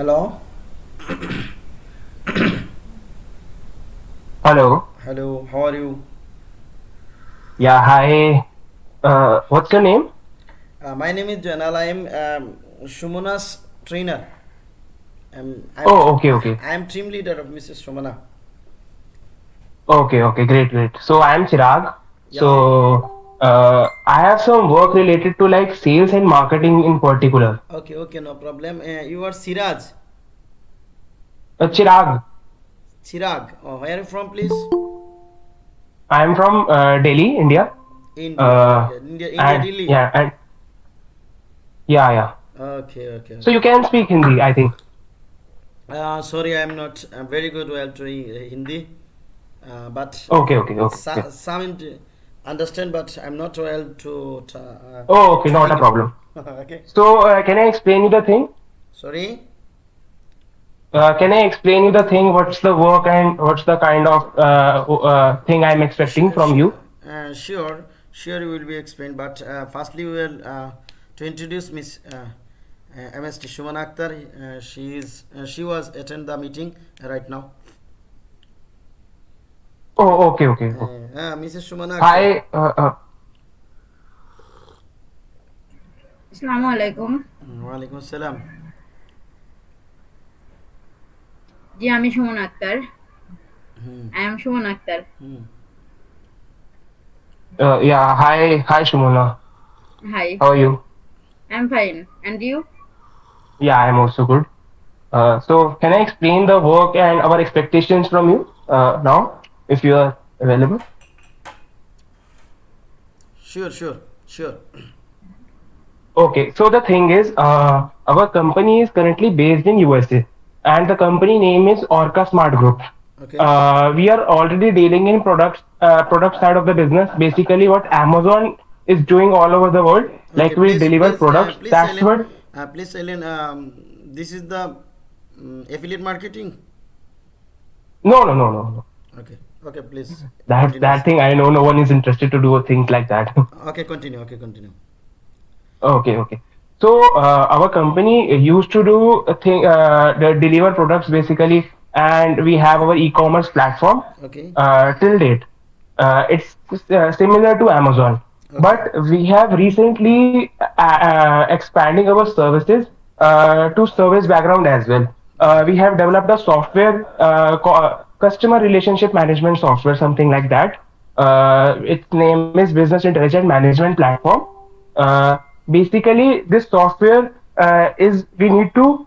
Hello. Hello. Hello. How are you? Yeah, hi. Uh, what's your name? Uh, my name is Janal. I am um, Shumana's trainer. Um, I'm, Oh, okay, okay. I am team leader of Mrs. Shumana. Okay, okay, great, great. So I am Chirag. Yeah. So uh, I have some work related to like sales and marketing in particular. Okay, okay, no problem. Uh, you are Siraj. Uh, Chirag, Chirag. Oh, where are you from, please? I am from uh, Delhi, India. India. Uh. India, India, and Delhi. yeah, and yeah, yeah. Okay, okay. So you can speak Hindi, I think. Uh, sorry, I am not uh, very good well to Hindi, uh, but Okay, okay, okay. so, okay. some understand, but I'm not well to. uh, Oh, okay, not a problem. okay. So uh, can I explain you the thing? Sorry. Uh, can I explain you the thing? What's the work and what's the kind of uh, uh, thing I'm expecting from you? Uh, sure, sure, you will be explained. But uh, firstly, we will uh, to introduce Miss uh, uh, MST Shuman Akhtar. Uh, she is uh, she was attend the meeting right now. ও ওকে ওকে হ্যাঁ Mrs Sumana high আসসালামু আলাইকুম ওয়া আসসালাম জি আমি Suman Akter. I am Suman Akter. Yeah hi hi Sumana hi how are you I am fine and you yeah I am also good Uh, so can I explain the work and our expectations from you uh, now? If you are available? sure sure sure Okay, so the thing is, uh, our company is currently based in USA, and the company name is Orca Smart Group. okay Uh, we are already dealing in products, uh, product side of the business. Basically, what Amazon is doing all over the world, like we please- deliver please, uh, products. please, That's Ellen, what. uh, please Ellen, um, this is the um, affiliate marketing No, no, no, no, no. okay okay please That continue. that thing I know no one is interested to do things like that. okay continue okay continue okay, okay. So uh, our company used to do a thing, uh, the deliver products basically, and we have our e-commerce platform. okay uh, till date. Uh, it's uh, similar to Amazon, okay. but we have recently uh, uh, expanding our services uh, to service background as well. Uh, we have developed a software, uh, customer relationship management software, something like that. Uh, its name is Business Intelligence Management Platform. Uh, basically, this software uh, is we need to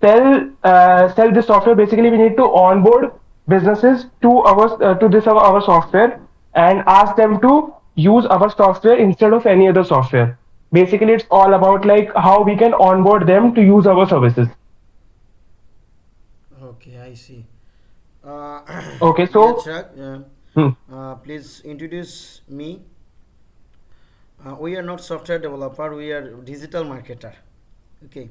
sell uh, sell this software basically we need to onboard businesses to our uh, to this our, our software and ask them to use our software instead of any other software basically it's all about like how we can onboard them to use our services okay i see Okay, so- Chirag, uh, Hmm. uh, please introduce me. Uh, we are not software developer we are digital marketer. Okay.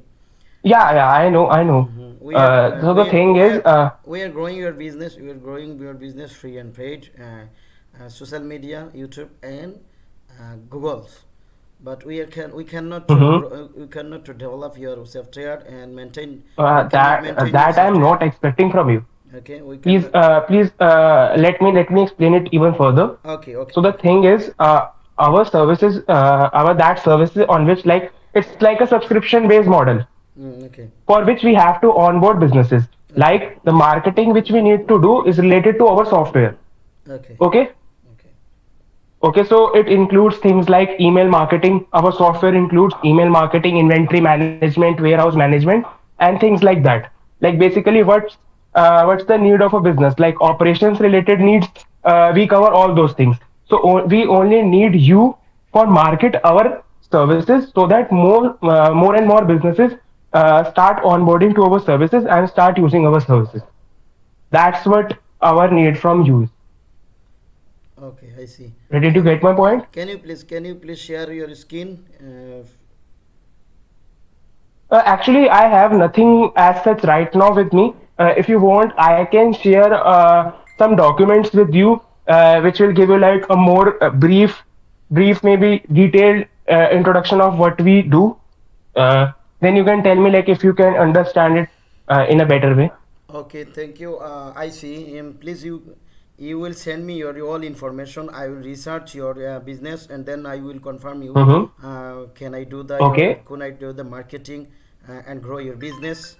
Yeah yeah i know i know. We uh, are, uh, so the are- thing is are- uh, we are growing your business we are growing your business free and paid uh, uh, social media youtube and uh, google's. But we are can we cannot Mhm. uh, we cannot to develop your software and maintain uh, that maintain that i'm not expecting from you okay we please uh, please uh, let me let me explain it even further okay okay So the thing is, uh, our services, uh, our that services on which like it's like a subscription based model Mm, okay for which we have to onboard businesses. Like the marketing which we need to do is related to our software. okay Okay. okay Okay, so it includes things like email marketing. Our software includes email marketing, inventory management, warehouse management, and things like that. Like basically, what's uh, what's the need of a business? Like operations related needs, uh, we cover all those things. So we only need you for market our services so that more uh, more and more businesses uh, start onboarding to our services and start using our services. That's what our need from you. is. okay i see Ready to get my point? can you please can you please share your screen uh, Uh, actually, I have nothing as such right now with me. Uh, if you want, I can share uh, some documents with you, uh, which will give you like a more uh, brief, brief maybe detailed uh, introduction of what we do. Uh, then you can tell me like if you can understand it uh, in a better way. Okay, thank you. Uh, I see. Um, please, you you will send me your all information. I will research your uh, business and then I will confirm you. Mhm. Uh, can I do the Okay. can I do the marketing uh, and grow your business?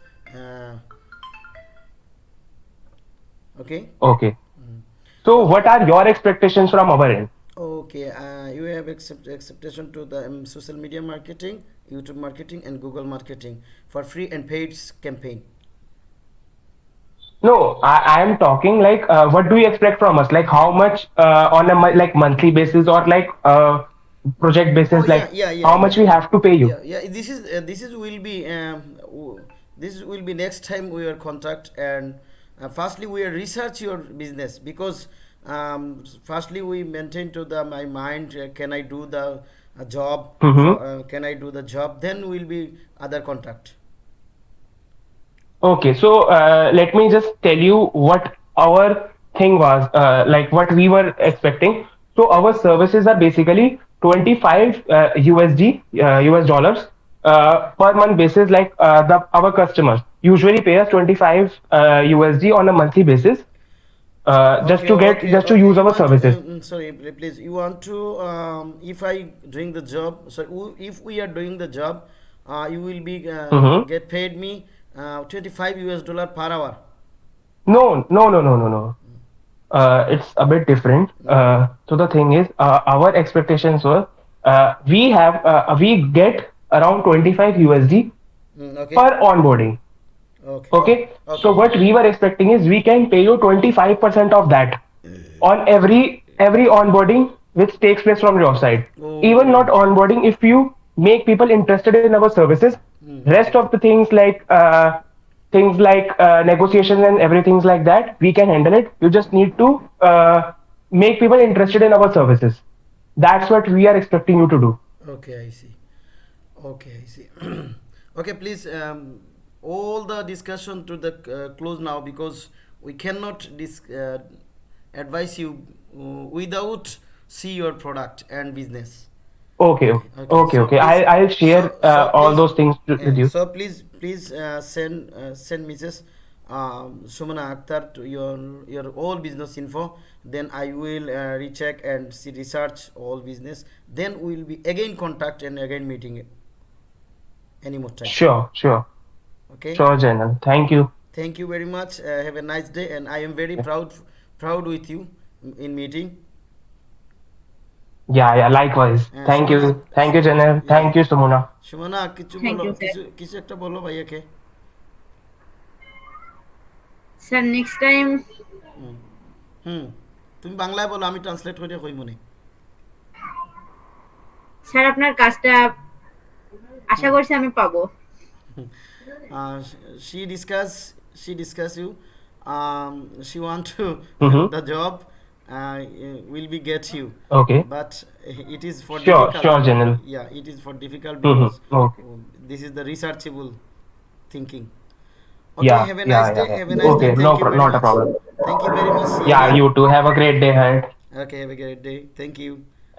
Okay. Okay. So, what are your expectations from our end? Okay. Uh, you have accept acceptation to the um, social media marketing, YouTube marketing, and Google marketing for free and paid campaign. No, I, I am talking like, uh, what do you expect from us? Like, how much uh, on a like monthly basis or like uh, project basis? Oh, like, yeah, yeah, how much we have to pay you? yeah yeah this is uh, this is will be um, this will be next time we are contact and uh, firstly we research your business because um, firstly we maintain to the my mind uh, can i do the uh, job Mhm. uh, can i do the job then will be other contact Okay, so uh, let me just tell you what our thing was, uh, like what we were expecting. So our services are basically 25 uh, USD, uh, US dollars uh, per month basis. Like uh, the our customers usually pay us 25 uh, USD on a monthly basis, uh, just to get just to use our services. uh, mm, sorry, please. You want to, um, if I doing the job, so if we are doing the job, uh, you will be uh, Mhm. get paid me uh, 25 US dollar per hour. No, no, no, no, no, no. Uh, it's a bit different. Uh, so the thing is, uh, our expectations were uh, we have uh, we get around 25 USD Mm, okay. per onboarding. Okay. Okay. Okay. So what we were expecting is we can pay you 25% of that on every every onboarding which takes place from your side. Oh. Even not onboarding, if you make people interested in our services, Hmm. rest of the things like uh, things like uh, negotiations and everything like that, we can handle it. You just need to uh, make people interested in our services. That's what we are expecting you to do. Okay, I see. Okay, I see. okay, please. Um, all the discussion to the uh, close now because we cannot dis- uh, advise you uh, without see your product and business. Okay, okay, okay. so okay. please- I I'll share so- uh, so all please- those things to, uh, with you. So please, please uh, send uh, send Mrs. Um, Sumana Akhtar to your your all business info. Then I will uh, recheck and see research all business. Then we will be again contact and again meeting any more time. Sure, sure, Okay. sure, Janal. Thank you. Thank you very much. Uh, have a nice day, and I am very yeah. proud proud with you in meeting. Yeah, yeah, likewise. Uh, Thank you. Sumana- Thank you, Janel. Thank you, Sumuna. Sumana কিছু Thank বলো you, sir. কিছু কিছু একটা বলো ভাইয়াকে sir next time hmm hmm তুমি বাংলায় বলো আমি ট্রান্সলেট করে কই মনে স্যার আপনার কাজটা আশা করছি আমি পাবো uh, she discuss she discuss you um, she want to Mhm. the job uh, will be get you Okay. but it is for Sure, difficult sure, Janil. yeah it is for difficult Mhm. Okay. this is the researchable thinking okay Yeah, have a nice yeah, day yeah. have a nice Okay, day no you pro- very not a problem. thank you very much See Yeah, you too. Have a great day ahead. okay have a great day thank you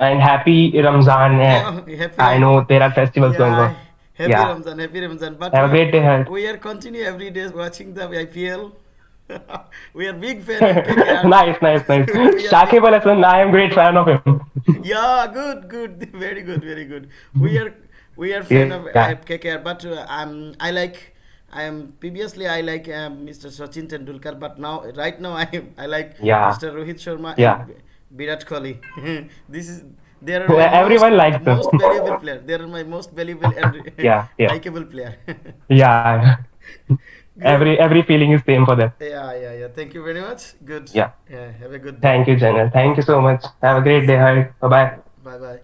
And happy Ramzan. eh. Yeah, happy I know there are festivals going on. Happy Yeah. Ramzan, happy Ramzan. But great. We are continue every day watching the IPL. we are big fan of KKR. nice, nice, nice. Yeah. Shakib Al Hasan, I am great fan of him. Yeah, good, good, very good, very good. We are we are fan of Yeah. uh, KKR, but uh, um, I like. I am previously I like um, Mr. Sachin Tendulkar, but now right now I I like Yeah. Mr. Rohit Sharma Yeah. and Virat Kohli. this is they are my everyone most, likes them. most valuable player. They are my most valuable and Yeah, yeah. likable player. yeah. every every feeling is same for them. Yeah, yeah, yeah. Thank you very much. Good. Yeah. Yeah. Have a good day. Thank you, Janel. Thank you so much. Have a great day ahead. Bye bye. Bye bye.